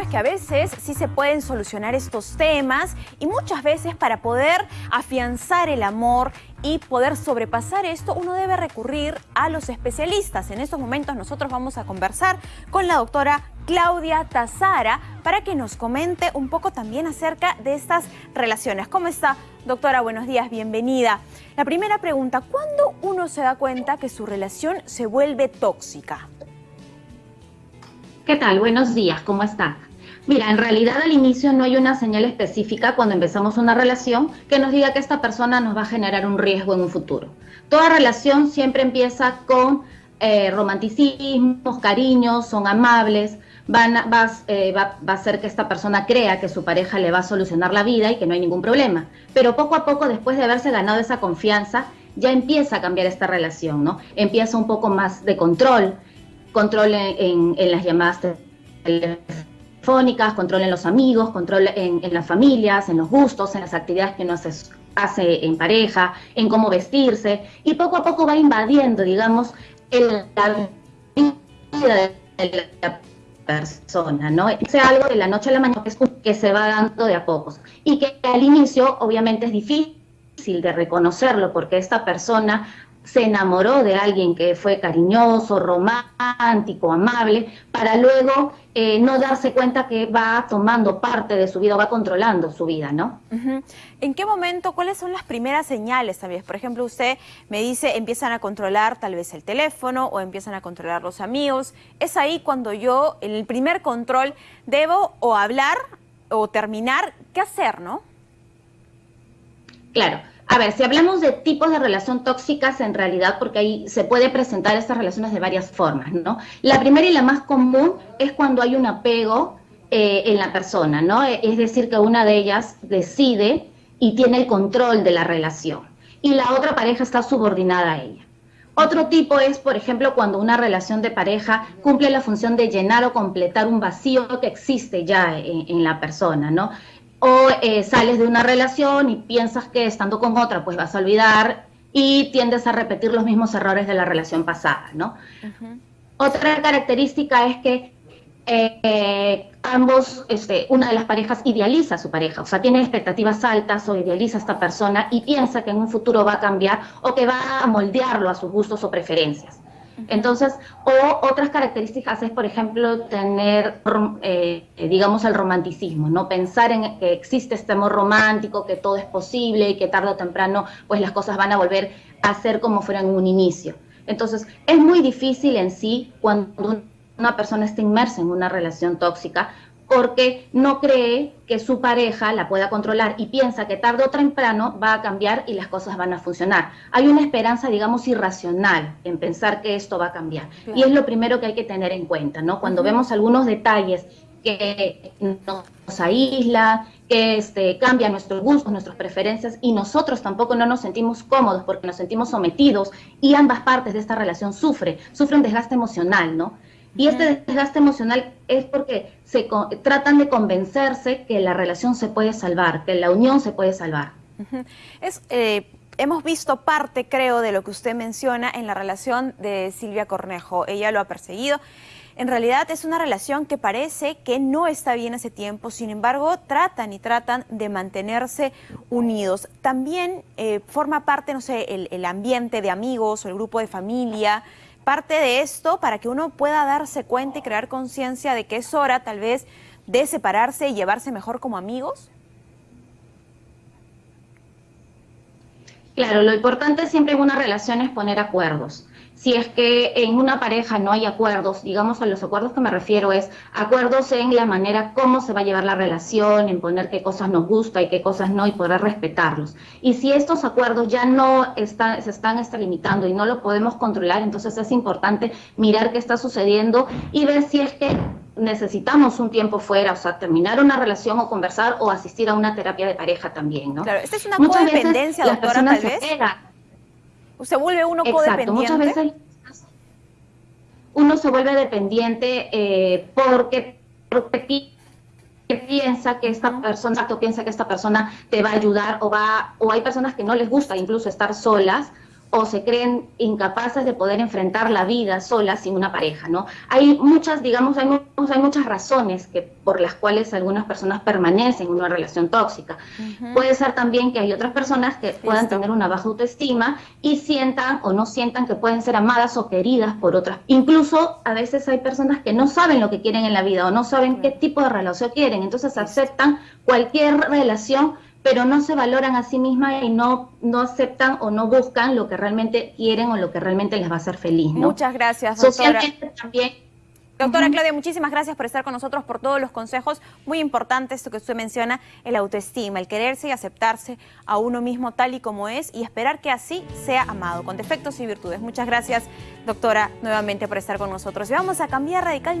es que a veces sí se pueden solucionar estos temas y muchas veces para poder afianzar el amor y poder sobrepasar esto, uno debe recurrir a los especialistas. En estos momentos nosotros vamos a conversar con la doctora Claudia Tazara para que nos comente un poco también acerca de estas relaciones. ¿Cómo está, doctora? Buenos días, bienvenida. La primera pregunta, ¿cuándo uno se da cuenta que su relación se vuelve tóxica? ¿Qué tal? Buenos días, ¿cómo están? Mira, en realidad al inicio no hay una señal específica cuando empezamos una relación que nos diga que esta persona nos va a generar un riesgo en un futuro. Toda relación siempre empieza con eh, romanticismos, cariños, son amables, van eh, va, va, a hacer que esta persona crea que su pareja le va a solucionar la vida y que no hay ningún problema. Pero poco a poco, después de haberse ganado esa confianza, ya empieza a cambiar esta relación, ¿no? Empieza un poco más de control, control en, las llamadas telefónicas, control en los amigos, control en, las familias, en los gustos, en las actividades que uno hace, en pareja, en cómo vestirse, y poco a poco va invadiendo, digamos, el, la vida de la persona, ¿no? Es algo de la noche a la mañana que se va dando de a pocos y que al inicio obviamente es difícil de reconocerlo porque esta persona se enamoró de alguien que fue cariñoso, romántico, amable, para luego eh, no darse cuenta que va tomando parte de su vida, va controlando su vida, ¿no? ¿En qué momento, cuáles son las primeras señales, tal Por ejemplo, usted me dice, empiezan a controlar tal vez el teléfono o empiezan a controlar los amigos. Es ahí cuando yo, en el primer control, debo o hablar o terminar, ¿qué hacer, no? Claro. A ver, si hablamos de tipos de relación tóxicas en realidad, porque ahí se puede presentar estas relaciones de varias formas, ¿no? La primera y la más común es cuando hay un apego eh, en la persona, ¿no? Es decir, que una de ellas decide y tiene el control de la relación y la otra pareja está subordinada a ella. Otro tipo es, por ejemplo, cuando una relación de pareja cumple la función de llenar o completar un vacío que existe ya en la persona, ¿no? O eh, sales de una relación y piensas que estando con otra pues vas a olvidar y tiendes a repetir los mismos errores de la relación pasada, ¿no? Otra característica es que eh, ambos, este, una de las parejas idealiza a su pareja, o sea, tiene expectativas altas o idealiza a esta persona y piensa que en un futuro va a cambiar o que va a moldearlo a sus gustos o preferencias. Entonces, o otras características es, por ejemplo, tener, eh, digamos, el romanticismo, ¿no? Pensar en que existe este amor romántico, que todo es posible y que tarde o temprano, pues las cosas van a volver a ser como fueran en un inicio. Entonces, es muy difícil en sí cuando una persona está inmersa en una relación tóxica, porque no cree que su pareja la pueda controlar y piensa que tarde o temprano va a cambiar y las cosas van a funcionar. Hay una esperanza, digamos, irracional en pensar que esto va a cambiar. Y es lo primero que hay que tener en cuenta, ¿no? Cuando vemos algunos detalles que nos aísla, que este, cambia nuestros gustos, nuestras preferencias y nosotros tampoco no nos sentimos cómodos porque nos sentimos sometidos y ambas partes de esta relación sufren, sufren un desgaste emocional, ¿no? Y este desgaste emocional es porque se tratan de convencerse que la relación se puede salvar, que la unión se puede salvar. es, eh, hemos visto parte, creo, de lo que usted menciona en la relación de Silvia Cornejo. Ella lo ha perseguido. En realidad es una relación que parece que no está bien hace tiempo, sin embargo tratan y tratan de mantenerse unidos. También eh, forma parte, no sé, el, el ambiente de amigos o el grupo de familia, parte de esto para que uno pueda darse cuenta y crear conciencia de que es hora tal vez de separarse y llevarse mejor como amigos? Claro, lo importante siempre en una relación es poner acuerdos si es que en una pareja no hay acuerdos, digamos a los acuerdos que me refiero es acuerdos en la manera cómo se va a llevar la relación, en poner qué cosas nos gusta y qué cosas no y poder respetarlos. Y si estos acuerdos ya no están, se están limitando y no lo podemos controlar, entonces es importante mirar qué está sucediendo y ver si es que necesitamos un tiempo fuera, o sea, terminar una relación o conversar o asistir a una terapia de pareja también, ¿no? Claro, esta es una codependencia, doctora, tal vez se vuelve uno Exacto, Muchas veces uno se vuelve dependiente eh, porque, piensa que esta persona, piensa que esta persona te va a ayudar o va, o hay personas que no les gusta incluso estar solas o se creen incapaces de poder enfrentar la vida sola sin una pareja, ¿no? Hay muchas, digamos, hay, hay muchas razones que, por las cuales algunas personas permanecen en una relación tóxica. Puede ser también que hay otras personas que puedan tener una baja autoestima y sientan o no sientan que pueden ser amadas o queridas por otras. Incluso a veces hay personas que no saben lo que quieren en la vida o no saben qué tipo de relación quieren, entonces aceptan cualquier relación pero no se valoran a sí mismas y no, no aceptan o no buscan lo que realmente quieren o lo que realmente les va a hacer feliz. Muchas gracias, doctora. Socialmente también Doctora Claudia, muchísimas gracias por estar con nosotros, por todos los consejos. Muy importante esto que usted menciona, el autoestima, el quererse y aceptarse a uno mismo tal y como es y esperar que así sea amado, con defectos y virtudes. Muchas gracias, doctora, nuevamente por estar con nosotros. Y vamos a cambiar radicalmente.